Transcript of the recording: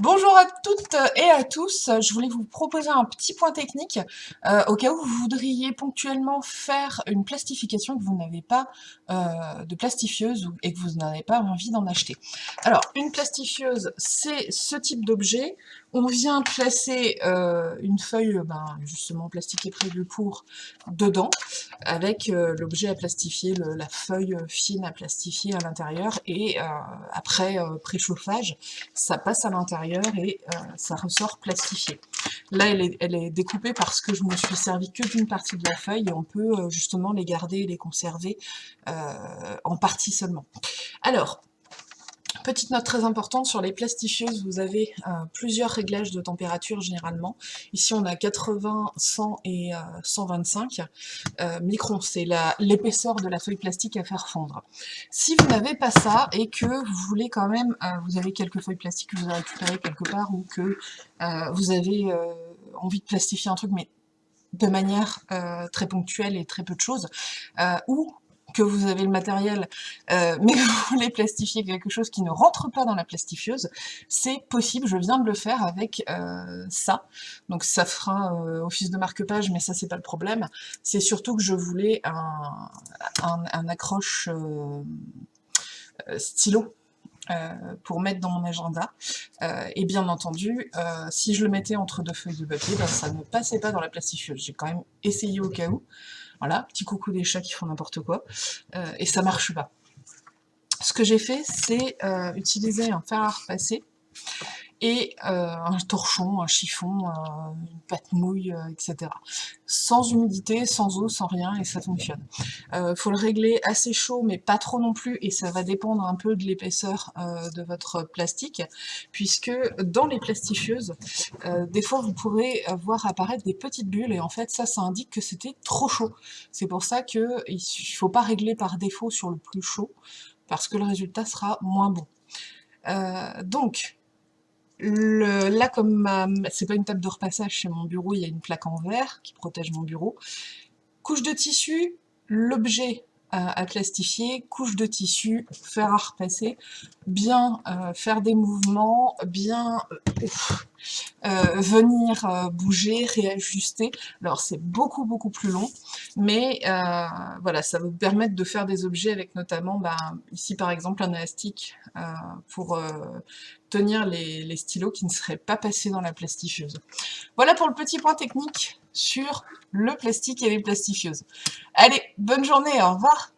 Bonjour à toutes et à tous, je voulais vous proposer un petit point technique euh, au cas où vous voudriez ponctuellement faire une plastification que vous n'avez pas euh, de plastifieuse et que vous n'avez pas envie d'en acheter. Alors, une plastifieuse, c'est ce type d'objet. On vient placer euh, une feuille ben, justement plastiquée prévue pour dedans, avec l'objet à plastifier, la feuille fine à plastifier à l'intérieur, et après préchauffage, ça passe à l'intérieur et euh, ça ressort plastifié. Là, elle est, découpée parce que je me suis servi que d'une partie de la feuille et on peut euh, justement les garder et les conserver euh, en partie seulement. Alors, Petite note très importante, sur les plastifieuses, vous avez euh, plusieurs réglages de température généralement. Ici, on a 80, 100 et 125 euh, euh, microns. C'est l'épaisseur de la feuille plastique à faire fondre. Si vous n'avez pas ça et que vous voulez quand même, vous avez quelques feuilles plastiques que vous avez récupérées quelque part ou que vous avez envie de plastifier un truc, mais de manière très ponctuelle et très peu de choses, ou que vous avez le matériel, euh, mais vous voulez plastifier quelque chose qui ne rentre pas dans la plastifieuse, c'est possible, je viens de le faire avec euh, ça. Donc ça fera euh, office de marque-page, mais ça c'est pas le problème. C'est surtout que je voulais un, accroche stylo pour mettre dans mon agenda. et bien entendu, si je le mettais entre deux feuilles de papier, ben, ça ne passait pas dans la plastifieuse. J'ai quand même essayé au cas où. Voilà, petit coucou des chats qui font n'importe quoi. Euh, et ça marche pas. Ce que j'ai fait, c'est euh, utiliser un fer à repasser et euh, un torchon, un chiffon, euh, une pâte mouille, euh, etc. Sans humidité, sans eau, sans rien, et ça fonctionne. Il faut le régler assez chaud, mais pas trop non plus, et ça va dépendre un peu de l'épaisseur de votre plastique, puisque dans les plastifieuses, des fois vous pourrez voir apparaître des petites bulles, et en fait ça, ça indique que c'était trop chaud. C'est pour ça qu'il ne faut pas régler par défaut sur le plus chaud, parce que le résultat sera moins bon. donc, là, comme c'est pas une table de repassage chez mon bureau, il y a une plaque en verre qui protège mon bureau. Couche de tissu, l'objet à, plastifier, couche de tissu, faire à repasser, bien euh, faire des mouvements, bien euh, euh, venir bouger, réajuster. Alors c'est beaucoup beaucoup plus long, mais voilà, ça va vous permettre de faire des objets avec notamment, ben, ici par exemple un élastique pour tenir les stylos qui ne seraient pas passés dans la plastifieuse. Voilà pour le petit point technique sur le plastique et les plastifieuses. Allez, bonne journée, au revoir